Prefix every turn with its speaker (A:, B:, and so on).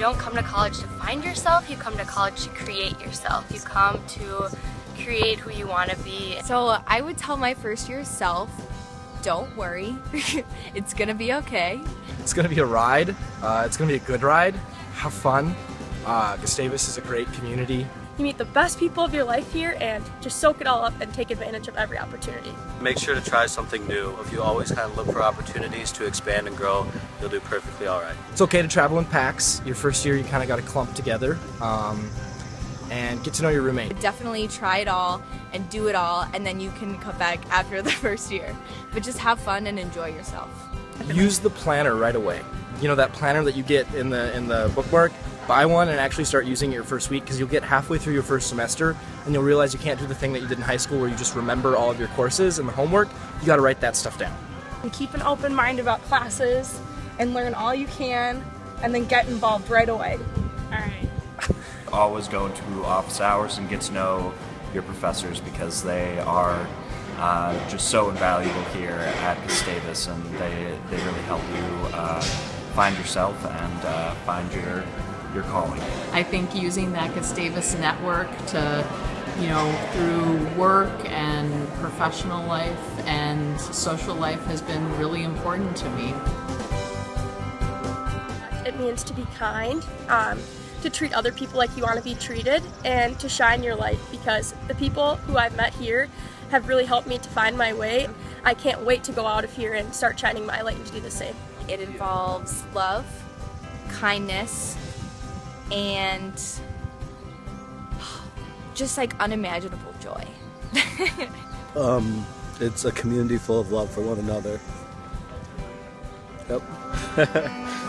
A: don't come to college to find yourself, you come to college to create yourself. You come to create who you want to be.
B: So I would tell my first year self, don't worry, it's gonna be okay.
C: It's gonna be a ride. Uh, it's gonna be a good ride. Have fun. Uh, Gustavus is a great community.
D: You meet the best people of your life here and just soak it all up and take advantage of every opportunity.
E: Make sure to try something new. If you always kind of look for opportunities to expand and grow, you'll do perfectly all right.
C: It's okay to travel in packs. Your first year, you kind of got to clump together um, and get to know your roommate.
B: Definitely try it all and do it all, and then you can come back after the first year. But just have fun and enjoy yourself.
C: Use the planner right away. You know that planner that you get in the in the bookmark. Buy one and actually start using it your first week because you'll get halfway through your first semester and you'll realize you can't do the thing that you did in high school where you just remember all of your courses and the homework. You got to write that stuff down.
D: And keep an open mind about classes and learn all you can and then get involved right away.
F: All right.
G: Always go to office hours and get to know your professors because they are uh, just so invaluable here at Gustavus and they, they really help you uh, find yourself and uh, find your your calling.
F: I think using that Gustavus network to, you know, through work and professional life and social life has been really important to me.
D: It means to be kind, um, to treat other people like you want to be treated, and to shine your light because the people who I've met here have really helped me to find my way. I can't wait to go out of here and start shining my light and to do the same.
B: It involves love, kindness, and just like unimaginable joy.
H: um, it's a community full of love for one another. Yep.